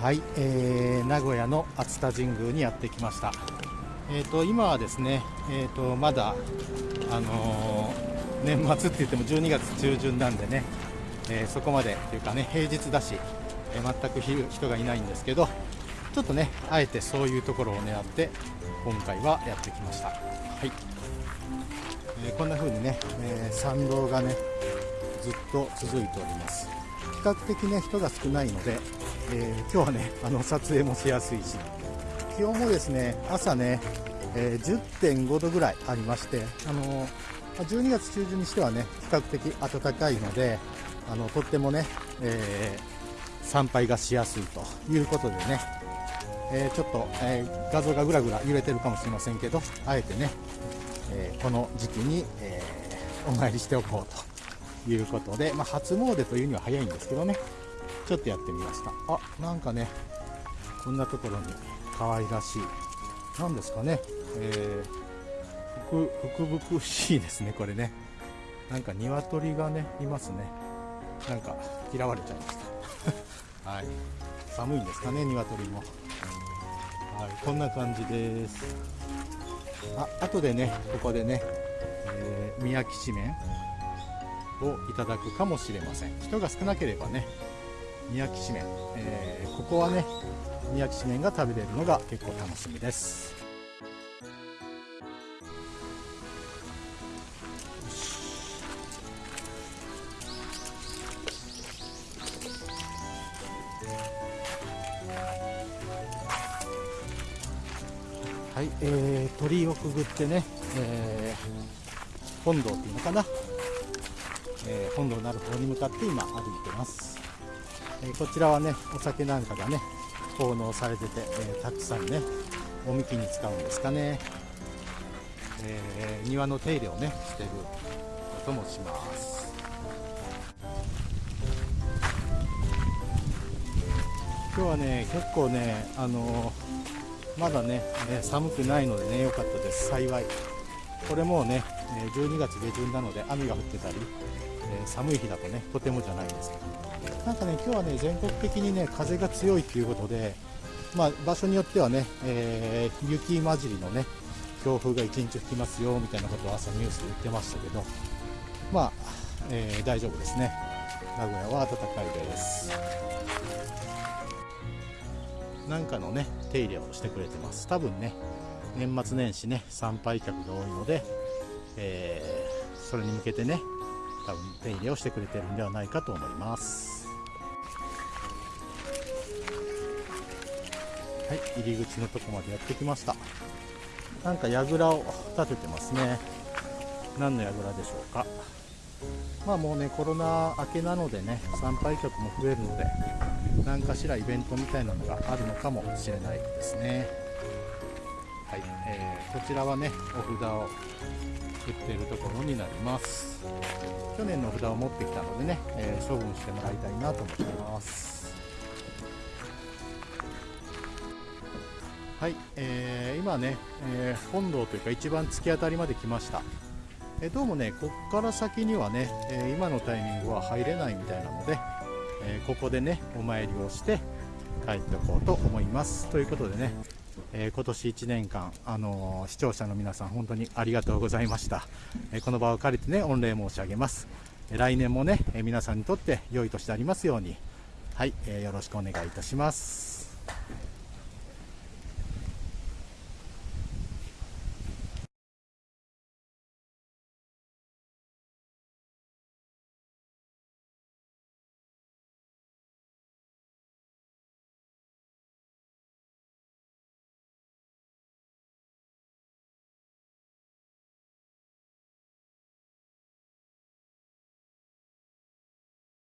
はい、えー、名古屋の熱田神宮にやってきました。えーと、今はですね、えーと、まだ、あのー、年末って言っても12月中旬なんでね、え、そこまでというかね平日だし、え、全く人がいないんですけどちょっとねあえてそういうところを狙って今回はやってきました。はいえ、こんな風にね、え参道がねずっと続いております。比較的ね人が少ないので、え今日はね あの撮影もしやすいし。気温もですね朝ね、え10.5度ぐらいありましてあの12月中旬にしてはね比較的暖かいのであのとってもね、えー、参拝がしやすいということでね、えー、ちょっと、えー、画像がぐらぐら揺れてるかもしれませんけどあえてね、えこの時期に、えお参りしておこうということで、まあ、初詣というには早いんですけどね。ちょっとやってみました。あなんかねこんなところに可愛らしい。何ですかね、えー、福々しいですねこれね。なんか鶏がねいますね。なんか嫌われちゃいました。はい。寒いんですかね鶏も。はい。こんな感じです。あ後でねここでね、えー、宮城紙麺をいただくかもしれません。人が少なければね宮城紙麺、えー、ここはね宮城紙麺が食べれるのが結構楽しみです。はい、えー、鳥居をくぐってね、えー、本堂っていうのかな、えー、本堂なる方に向かって今歩いてます、えー、こちらはねお酒なんかがね奉納されてて、えー、たくさんねおみきに使うんですかね、えー、庭の手入れをねしてることもします。今日はね結構ねあのまだね、え寒くないのでね良かったです。幸い。これもね12月下旬なので雨が降ってたり、え寒い日だとねとてもじゃないんですけど。なんかね今日はね全国的にね風が強いということでまあ、場所によってはね、えー、雪混じりのね強風が1日吹きますよみたいなことを朝ニュースで言ってましたけどまあ、えー、大丈夫ですね。名古屋は暖かいです。なんかのね手入れをしてくれてます。多分ね年末年始ね参拝客が多いので、えー、それに向けてね多分手入れをしてくれてるんではないかと思います。はい入り口のとこまでやってきました。なんか櫓を立ててますね。何の櫓でしょうか。まあもうねコロナ明けなのでね参拝客も増えるので何かしらイベントみたいなのがあるのかもしれないですね、こちらはねお札を売っているところになります。去年の札を持ってきたのでね、えー、処分してもらいたいなと思ってます。はい、えー、今ね、えー、本堂というか一番突き当たりまで来ました。えどうもねこっから先にはね、え今のタイミングは入れないみたいなので、えここでねお参りをして帰っておこうと思います。ということでね、え今年1年間、あの視聴者の皆さん本当にありがとうございました、えこの場を借りてね御礼申し上げます、え来年もね、え皆さんにとって良い年でありますように。はい、えよろしくお願いいたします。